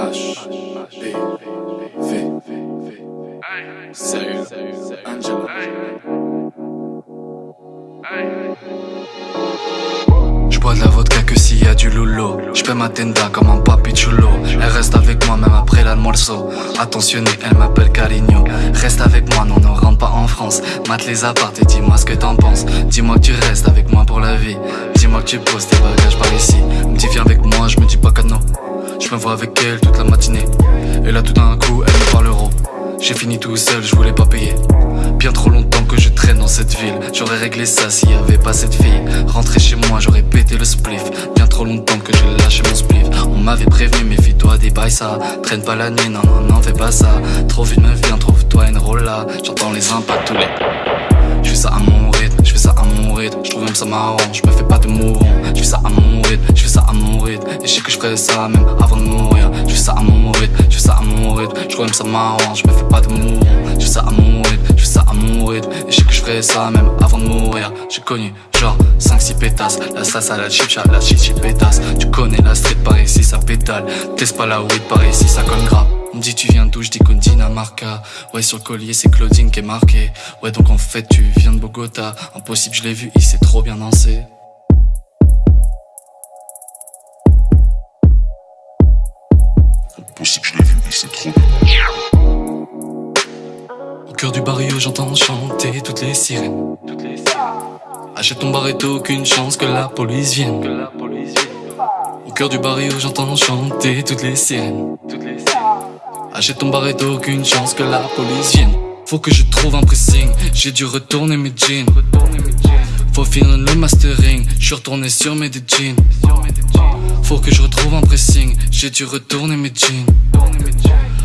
H, B, V, Sérieux, Angela. J'bois de la vodka que s'il y a du loulou. J'paie ma tenda comme un papi chulo. Elle reste avec moi même après l'almuerzo Attentionné, elle m'appelle Carigno. Reste avec moi, non, ne rentre pas en France. Mate les apparts et dis-moi ce que t'en penses. Dis-moi que tu restes avec moi pour la vie. Dis-moi que tu poses tes bagages par ici. Dis viens avec Je me vois avec elle toute la matinée Et là tout d'un coup, elle me parle euro j'ai fini tout seul, je voulais pas payer. Bien trop longtemps que je traîne dans cette ville. J'aurais réglé ça s'il y avait pas cette fille. Rentrer chez moi, j'aurais pété le spliff. Bien trop longtemps que j'ai lâché mon spliff. On m'avait prévenu, méfie-toi des bails ça. Traîne pas la nuit, non, non, non, fais pas ça. Trop vite me vient, trouve-toi une rolla. J'entends les impacts tous les. Je ça à mon rythme, je fais ça à mon rythme. Je trouve même ça marrant, je me fais pas de mourant. Ferais ça même avant de mourir. Je fais ça à mon rythme, je fais ça à mon rythme. Je trouve même ça marrant, je me fais pas de mourant. Je fais ça à mon rythme, je fais ça à mon rythme. Et je sais que je ferais ça même avant de mourir. J'ai connu genre 5-6 pétasses. La salsa, la chicha, la chichi pétasse. Tu connais la street par ici, ça pétale. Teste pas la weed par ici, ça colle grave. On me dit tu viens d'où, je dis Dinamarca Ouais sur le collier c'est Claudine qui est marqué Ouais donc en fait tu viens de Bogota Impossible je l'ai vu, il s'est trop bien dansé Impossible je l'ai vu, il s'est trop bien. Au cœur du barrio j'entends chanter toutes les sirènes. Achète ton barreto, aucune chance que la police vienne. Au cœur du barrio j'entends chanter toutes les sirènes. Achète ton barreto, aucune chance que la police vienne. Faut que je trouve un pressing, j'ai dû retourner mes jeans. Faut finir le mastering, je suis retourné sur mes jeans. Faut que je retrouve un pressing, j'ai dû retourner mes jeans.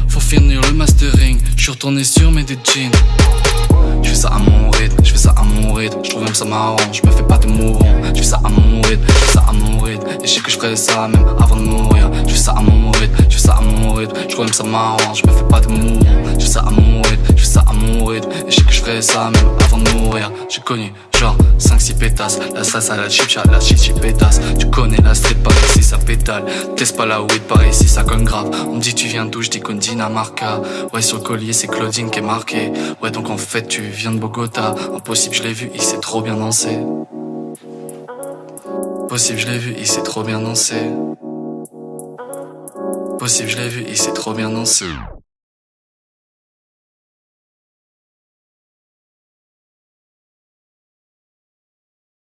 Faut finir le mastering, je suis retourné sur mes deux jeans. Je fais ça à mon rythme, je fais ça à mon rythme, je trouve même ça marrant, je me fais pas de mourant, je fais ça à mon rythme, je fais ça à mon rythme, et je sais que je ferais ça même avant de mourir, je fais ça à mon rythme, rythme, je même ça marrant, je me fais pas de je fais ça à je fais ça à rythme, et je sais que je ferais ça même avant de mourir, j'ai connu genre 5-6 pétasses, la salsa, la chicha, la chichi pétasse, tu connais la street par ici ça pétale, teste pas la weed par ici ça cogne grave, on me dit tu viens d'où, je dis qu'on Dinamarca, ouais sur le collier c'est Claudine qui est marqué, ouais donc en fait tu viens de Bogota, impossible je l'ai vu, il s'est trop bien dansé. Possible je l'ai vu, il s'est trop bien dansé. Possible je l'ai vu, il s'est trop bien dansé.